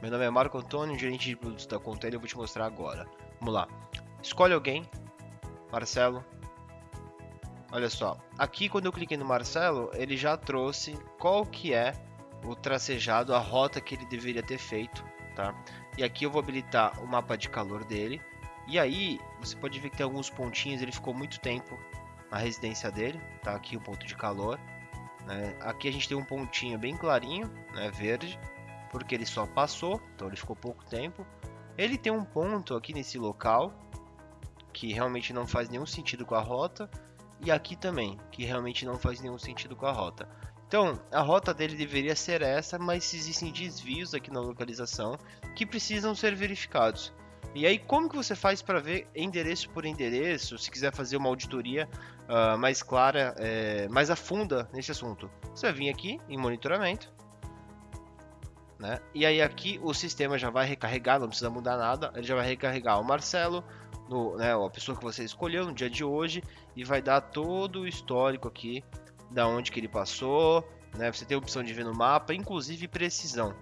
Meu nome é Marco Antônio, gerente de produtos da Container, eu vou te mostrar agora. Vamos lá. Escolhe alguém. Marcelo. Olha só. Aqui quando eu cliquei no Marcelo, ele já trouxe qual que é o tracejado, a rota que ele deveria ter feito, tá? E aqui eu vou habilitar o mapa de calor dele. E aí, você pode ver que tem alguns pontinhos, ele ficou muito tempo na residência dele, tá? Aqui o ponto de calor. Né? Aqui a gente tem um pontinho bem clarinho, né? verde, porque ele só passou, então ele ficou pouco tempo. Ele tem um ponto aqui nesse local, que realmente não faz nenhum sentido com a rota, e aqui também, que realmente não faz nenhum sentido com a rota. Então, a rota dele deveria ser essa, mas existem desvios aqui na localização que precisam ser verificados. E aí, como que você faz para ver endereço por endereço, se quiser fazer uma auditoria uh, mais clara, é, mais a funda nesse assunto? Você vai vir aqui em monitoramento, né? E aí aqui o sistema já vai recarregar, não precisa mudar nada, ele já vai recarregar o Marcelo, no, né, a pessoa que você escolheu no dia de hoje, e vai dar todo o histórico aqui da onde que ele passou, né? Você tem a opção de ver no mapa, inclusive precisão,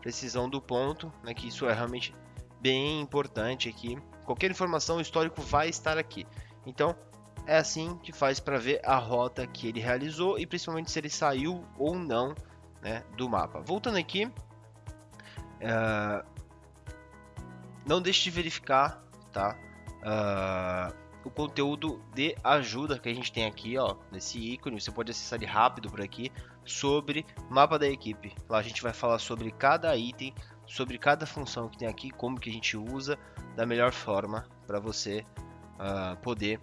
precisão do ponto, né? Que isso é realmente bem importante aqui. Qualquer informação, histórico vai estar aqui. Então, é assim que faz para ver a rota que ele realizou e principalmente se ele saiu ou não né, do mapa. Voltando aqui, uh, não deixe de verificar tá, uh, o conteúdo de ajuda que a gente tem aqui, ó, nesse ícone. Você pode acessar ele rápido por aqui sobre mapa da equipe. Lá a gente vai falar sobre cada item sobre cada função que tem aqui, como que a gente usa da melhor forma para você uh, poder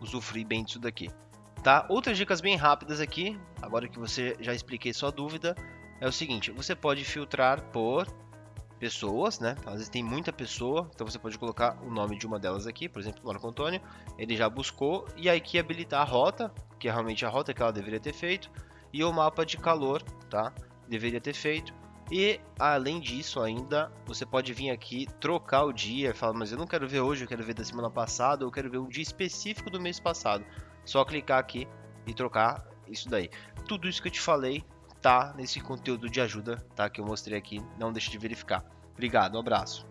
usufruir bem disso daqui. Tá? Outras dicas bem rápidas aqui, agora que você já expliquei sua dúvida, é o seguinte, você pode filtrar por pessoas, né? Às vezes tem muita pessoa, então você pode colocar o nome de uma delas aqui, por exemplo, Marco Antônio, ele já buscou, e aqui habilitar a rota, que é realmente a rota que ela deveria ter feito, e o mapa de calor, tá? Deveria ter feito, e além disso, ainda você pode vir aqui trocar o dia, falar, mas eu não quero ver hoje, eu quero ver da semana passada, eu quero ver um dia específico do mês passado. Só clicar aqui e trocar isso daí. Tudo isso que eu te falei tá nesse conteúdo de ajuda, tá? Que eu mostrei aqui. Não deixe de verificar. Obrigado, um abraço.